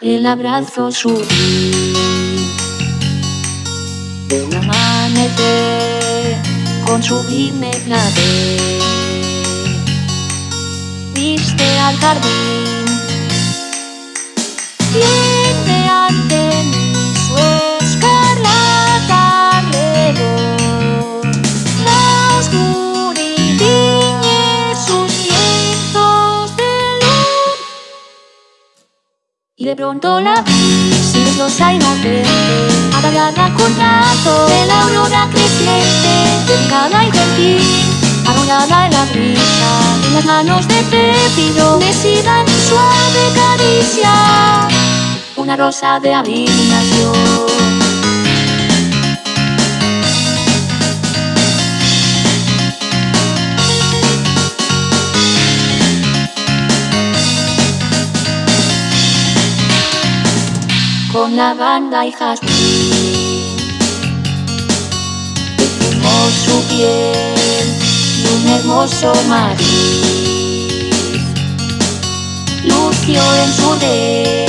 el abrazo sutil de un amanecer con sublime clave viste al jardín de pronto la vi silenciosa inocente apagada con rato de la aurora creciente delicada y gentil arrollada en la brisa en las manos de Pepino decida suave caricia una rosa de adivinación con lavanda y jazmín. Perfumó su piel y un hermoso mariz. Lució en su vez.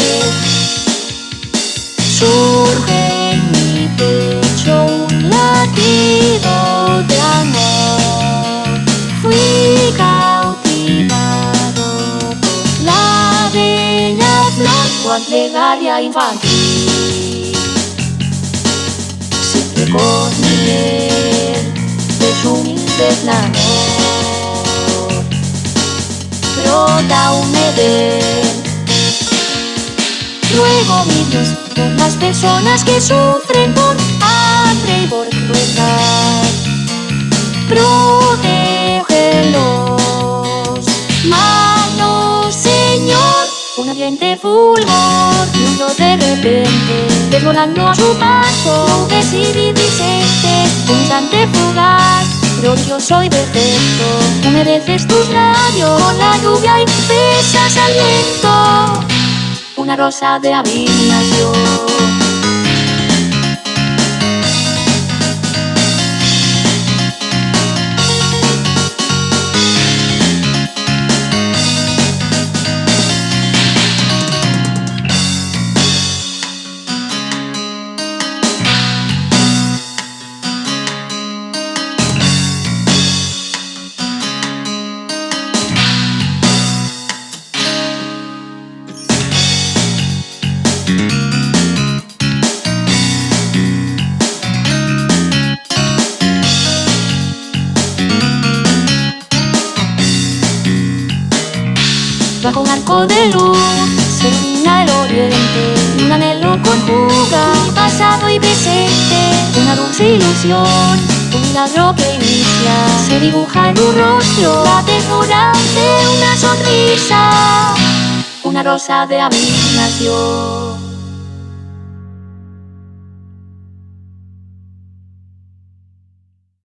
Cual plegaria infantil. Siempre con miel de su humilde clamor. Brota un edén. Luego mi Dios, por las personas que sufren por hambre y por crueldad. Protégelos, fulgor, fluyó de repente, desvolando a su paso, un instante fugaz. Pero yo soy perfecto, tú mereces tus labios con la lluvia y besas al viento una rosa de adivinación. Bajo un arco de luz se ilumina el oriente Un anhelo conjuga pasado y presente Una dulce ilusión, un milagro que inicia. Se dibuja en tu rostro la ternura de una sonrisa Una rosa de adivinación